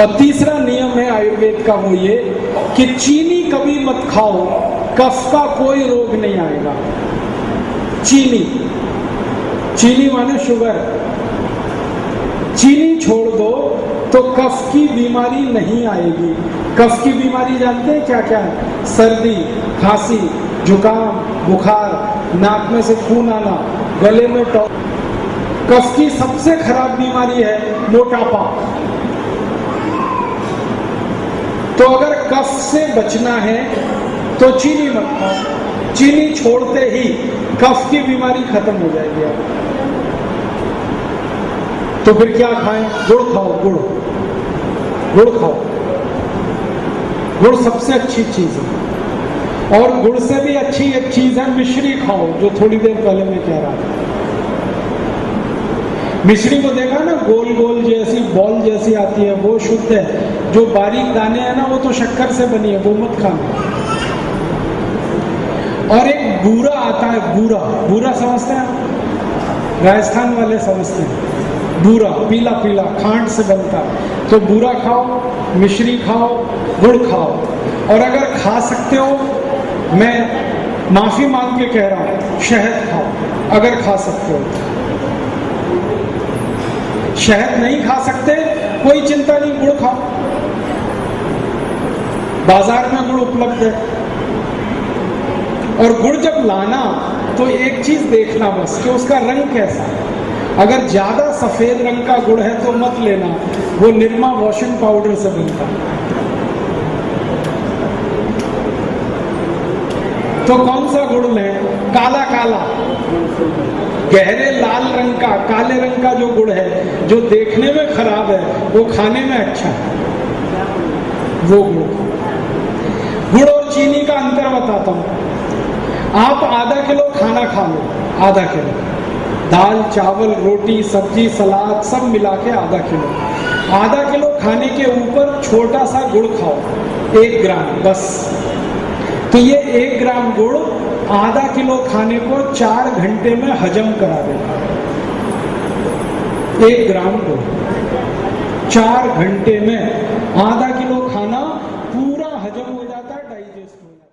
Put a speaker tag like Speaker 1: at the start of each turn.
Speaker 1: और तीसरा नियम है आयुर्वेद का वो ये कि चीनी कभी मत खाओ, कफ का कोई रोग नहीं आएगा। चीनी। चीनी माने शुगर। चीनी छोड़ दो तो कफ की बीमारी नहीं आएगी। कफ की बीमारी जानते हैं क्या क्या? है सर्दी, खांसी, जुकाम, बुखार, नाक में से खून आना, गले में टॉ कफ की सबसे खराब बीमारी है मोटापा। तो अगर कफ से बचना है तो चीनी मत खाओ। चीनी छोड़ते ही कफ की बीमारी खत्म हो जाएगी आप तो फिर क्या खाएँ? गुड़ खाओ, गुड़। गुड़ खाओ। गुड़ सबसे अच्छी चीज़ है। और गुड़ से भी अच्छी एक चीज़ है, मिश्री खाओ, जो थोड़ी देर पहले मैं कह रहा था। मिश्री को देखा ना गोल गोल जैसी, बॉल जैसी आती है, वो शुद्ध है। जो बारीक दाने हैं ना, वो तो शक्कर से बनी है, वो मत खाना। और एक बूरा आता है, बूरा। बूरा समझते हैं? राजस्थान वाले समझते हैं। बूरा, पीला पीला, खांड से बनता है। तो बूरा खाओ, मिश्री खाओ, गुड़ खाओ। और अगर खा सकते हो, मैं माफ़ी मांग के कह रहा हूँ, शहद खाओ, अगर खा सकते हो। शहद नहीं खा सकते, कोई चिंता नहीं, गुड़ खाओ। बाज़ार में गुड़ उपलब्ध है। और गुड़ जब लाना तो एक चीज़ देखना बस, कि उसका रंग कैसा है। अगर ज़्यादा सफ़ेद रंग का गुड़ है तो मत लेना, वो निर्मा वॉशिंग पाउडर से बनता तो कौन सा गुड़ लें? काला काला। गहरे लाल रंग का, काले रंग का जो गुड़ है, जो देखने में खराब है, वो खाने में अच्छा है। वो गुड़। गुड़ और चीनी का अंतर बताता हूँ। आप आधा किलो खाना खा लो, आधा किलो। दाल, चावल, रोटी, सब्ज़ी, सलाद सब मिला के आधा किलो। आधा किलो खाने के ऊपर छोटा सा गुड़ खाओ, एक ग्राम, बस। तो ये एक ग्राम गुड़ आधा किलो खाने को चार घंटे में हजम करा देगा एक ग्राम गुड़, चार घंटे में आधा Cristo.